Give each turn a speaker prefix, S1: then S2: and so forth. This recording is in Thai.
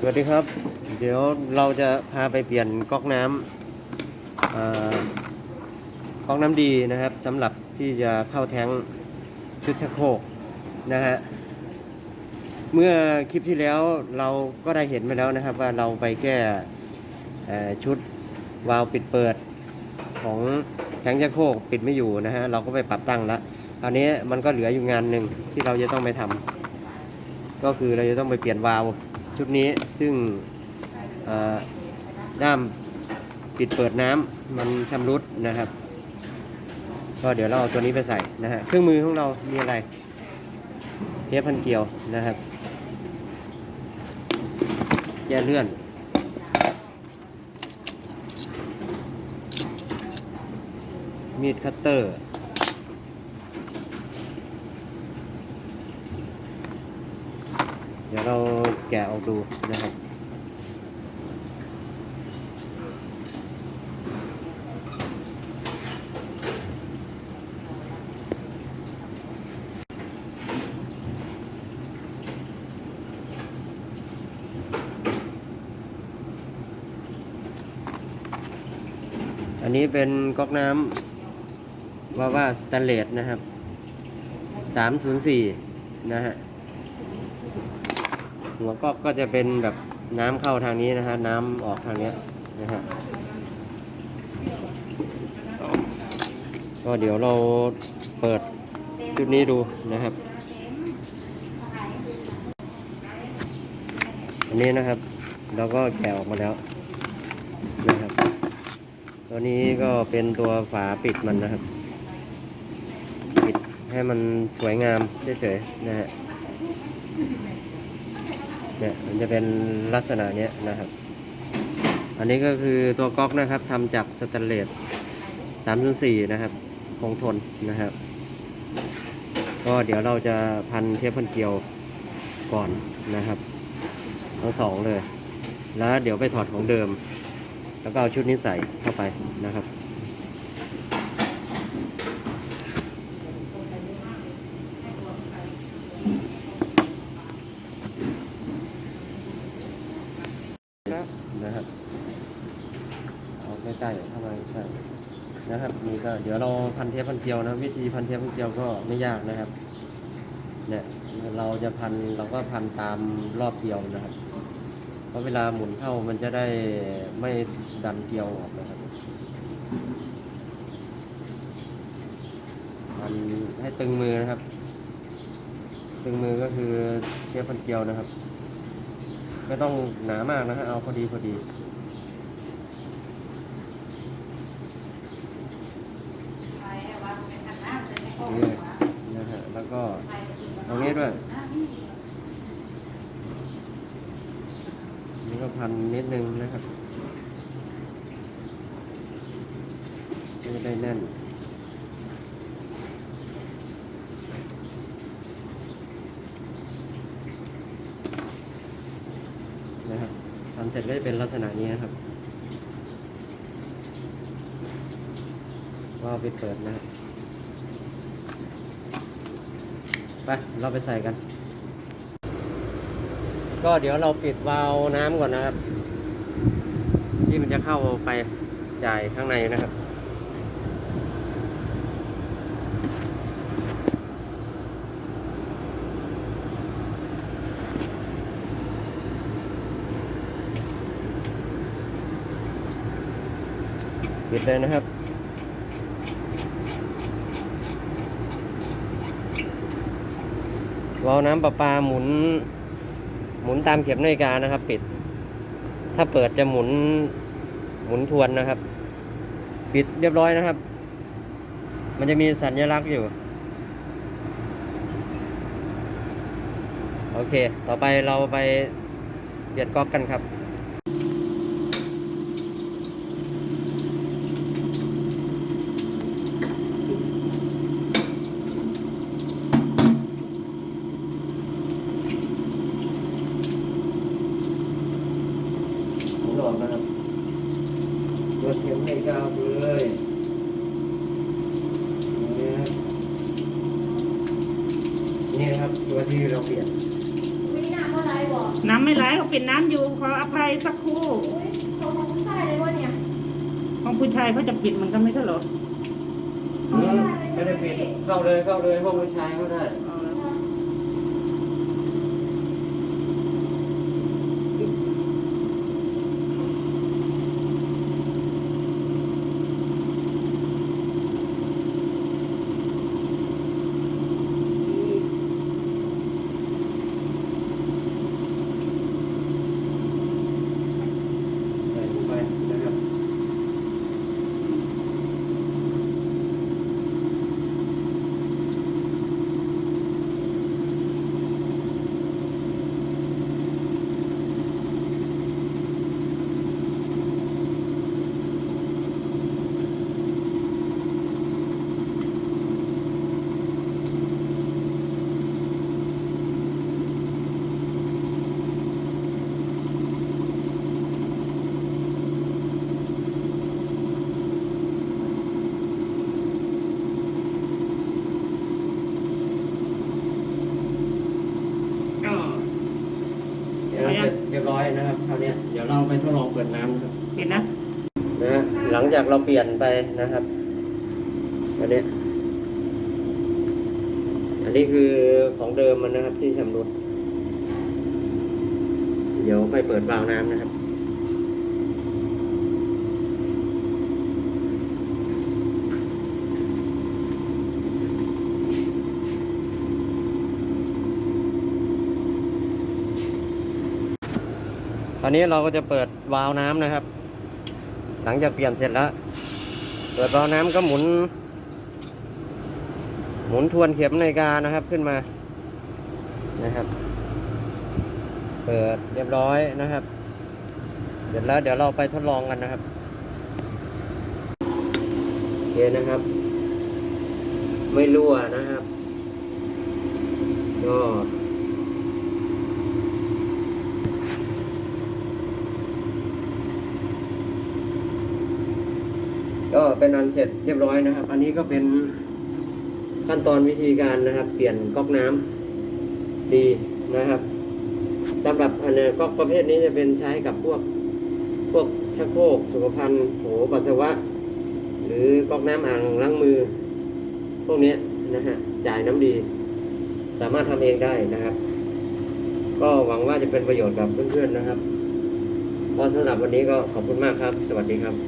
S1: สวัสดีครับ เดี๋ยวเราจะพาไปเปลี่ยนก๊อกน้ำก๊อกน้ำดีนะครับสำหรับที่จะเข้าแท้งชุดชักโครกนะฮะเมื่อคลิปที่แล้วเราก็ได้เห็นไปแล้วนะครับว่าเราไปแก้ชุดวาล์วปิดเปิดของแท้งชักโครกปิดไม่อยู่นะฮะเราก็ไปปรับตั้งแล้วคราวนี้มันก็เหลืออยู่งานหนึ่งที่เราจะต้องไปทำก็คือเราจะต้องไปเปลี่ยนวาล์ว ชุดนี้ซึ่งด้ามปิดเปิดน้ำมันชำรุดนะครับ ก็เดี๋ยวเราเอาตัวนี้ไปใส่นะฮะเครื่องมือของเรา มีอะไร เทปพันเกลียวนะครับ แกเลื่อนมีดคัตเตอร์ เดี๋ยวเราแกะออกดูนะครับอันนี้เป็นก๊อกน้ำว่าว่าสแตนเลสนะครับ 304 นะฮะ หัวก๊อกก็จะเป็นแบบน้ำเข้าทางนี้นะฮะน้ำออกทางเนี้ยนะฮะก็เดี๋ยวเราเปิดจุดนี้ดูนะครับ อันนี้นะครับเราก็แกะออกมาแล้วนะครับ ตัวนี้ก็เป็นตัวฝาปิดมันนะครับ ปิดให้มันสวยงามเฉยๆนะฮะ เนี่ยมันจะเป็นลักษณะเนี้ยนะครับ อันนี้ก็คือตัวก๊อกนะครับทำจากสแตนเลส304นะครับ คงทนนะครับ ก็เดี๋ยวเราจะพันเทปพันเกลียวก่อนนะครับทั้งสองเลย แล้วเดี๋ยวไปถอดของเดิม แล้วก็เอาชุดนี้ใส่เข้าไปนะครับนะครับ เอา ใกล้เข้ามาใกล้นะครับนี่ก็เดี๋ยวเราพันเทปพันเกลียวนะ วิธีพันเทปพันเกลียวก็ไม่ยากนะครับ เนี่ยเราจะพันเราก็พันตามรอบเกลียวนะครับ เพราะเวลาหมุนเข้ามันจะได้ไม่ดันเกลียวออกนะครับพันให้ตึงมือนะครับ ตึงมือก็คือเทปพันเกลียวนะครับ ไม่ต้องหนามากนะฮะเอาพอดีพอดี นี่นะฮะ แล้วก็ตรง นี้ด้วย นี่ก็พันนิดนึงนะครับไม่ได้แน่นนะครับทำเสร็จก็จะเป็นลักษณะนี้นะครับก็เอาไปเปิดนะครับ ไปเราไปใส่กัน ก็เดี๋ยวเราปิดวาล์วน้ำก่อนนะครับ ที่มันจะเข้าไปจ่ายข้างในนะครับปิดเลยนะครับ วาล์วน้ำประปาหมุน หมุนตามเข็มนาฬิกานะครับ ปิด ถ้าเปิดจะหมุน หมุนทวนนะครับ ปิดเรียบร้อยนะครับ มันจะมีสัญลักษณ์อยู่ โอเค ต่อไปเราไปเปลี่ยนก๊อกกันครับ ผมหลอกนะครับโยนเข็มให้กาวเลยนี่ครับ นี่นะครับตัวที่เราเปลี่ยน
S2: ไม่น่าเท่าไรบอกน้ำไม่ไหลเขาเป็นน้ำอยู่ขออภัยสักครู่
S3: อุ้ยเขาของผู้ชายเลยวะเนี่ย
S2: ของผู้ชายเขาจะปิดมันก็ไม่ใช่เหรอ
S1: ไม่ได้ปิดเข้าเลยเข้าเลยห้องผู้ชายก็ได้
S2: เอาแล้ว
S1: ใส่ลงไปนะครับ
S2: ก็
S1: เดี๋ยวเสร็จเรียบร้อย นะครับคราวเนี้ยเดี๋ยวเราไปทดลองเปิดน้ำนะครับ
S2: เห็นนะ
S1: นะฮะหลังจากเราเปลี่ยนไปนะครับอันเนี้ยอันนี้คือของเดิมมันนะครับที่ชำรุดเดี๋ยวไปเปิดวาล์วน้ำนะครับ ตอนนี้เราก็จะเปิดวาล์วน้ำนะครับ หลังจากเปลี่ยนเสร็จแล้ว เปิดวาล์วน้ำก็หมุน หมุนทวนเข็มนาฬิกานะครับขึ้นมานะครับ เปิดเรียบร้อยนะครับ เสร็จแล้วเดี๋ยวเราไปทดลองกันนะครับโอเคนะครับ ไม่รั่วนะครับก็ ก็เป็นอันเสร็จเรียบร้อยนะครับ อันนี้ก็เป็นขั้นตอนวิธีการนะครับ เปลี่ยนก๊อกน้ำดีนะครับสำหรับอันเนี้ก๊อกประเภทนี้จะเป็นใช้กับพวกพวกชักโครกสุขภัณฑ์โถปัสสาวะ หรือก๊อกน้ำอ่างล้างมือ พวกนี้นะฮะจ่ายน้ำดี สามารถทำเองได้นะครับ ก็หวังว่าจะเป็นประโยชน์กับเพื่อนๆนะครับก็สำหรับวันนี้ก็ขอบคุณมากครับ สวัสดีครับ